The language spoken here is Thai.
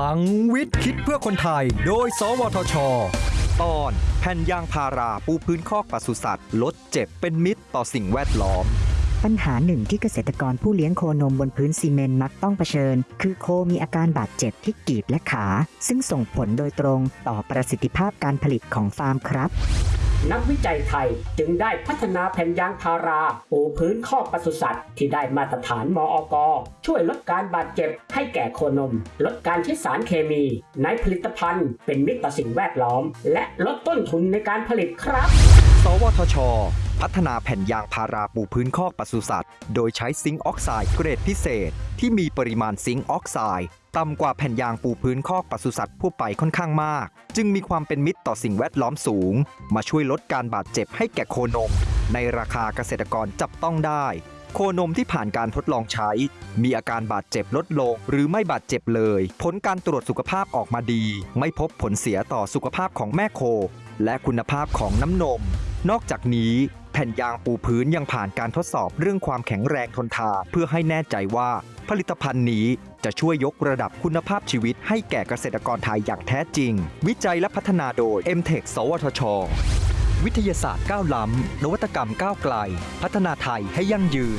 ลังวิทย์คิดเพื่อคนไทย โดย สวทช ตอนแผ่นยางพาราปูพื้นคอกปศุสัตว์ ลดเจ็บเป็นมิตรต่อสิ่งแวดล้อม ปัญหาหนึ่งที่เกษตรกรผู้เลี้ยงโคนมบนพื้นซีเมนต์มักต้องเผชิญ คือโคมีอาการบาดเจ็บที่กีบและขา ซึ่งส่งผลโดยตรงต่อประสิทธิภาพการผลิตของฟาร์มครับ นักวิจัยไทยจึงได้พัฒนาแผ่นยางพารา ปูพื้นคอกปศุสัตว์ ที่ได้มาตรฐานมอกช่วยลดการบาดเจ็บให้แก่โคนม ลดการใช้สารเคมี ในผลิตภัณฑ์ เป็นมิตรต่อสิ่งแวดล้อม และลดต้นทุนในการผลิตครับ สวทช พัฒนาแผ่นยางพาราปูพื้นคอกปศุสัตว์ โดยใช้ซิงค์ออกไซด์เกรดพิเศษ ที่มีปริมาณซิงค์ออกไซด์ ต่ำกว่าแผ่นยางปูพื้นคอกปศุสัตว์ทั่วไปค่อนข้างมาก จึงมีความเป็นมิตรต่อสิ่งแวดล้อมสูง มาช่วยลดการบาดเจ็บให้แก่โคนม ในราคาเกษตรกรจับต้องได้ โคนมที่ผ่านการทดลองใช้ มีอาการบาดเจ็บลดลง หรือไม่บาดเจ็บเลย ผลการตรวจสุขภาพออกมาดี ไม่พบผลเสียต่อสุขภาพของแม่โค และคุณภาพของน้ำนม นอกจากนี้ ผ่นยางปูพื้นยังผ่านการทดสอบเรื่องความแข็งแรงทนทานเพื่อให้แน่ใจว่า ผลิตภัณฑ์นี้จะช่วยยกระดับคุณภาพชีวิตให้แก่เกษตรกรไทยอย่างแท้จริง วิจัยและพัฒนาโดย m t e c h สวทช วิทยาศาสตร์ก้าวล้ำนวัตกรรมก้าวไกล พัฒนาไทยให้ยั่งยืน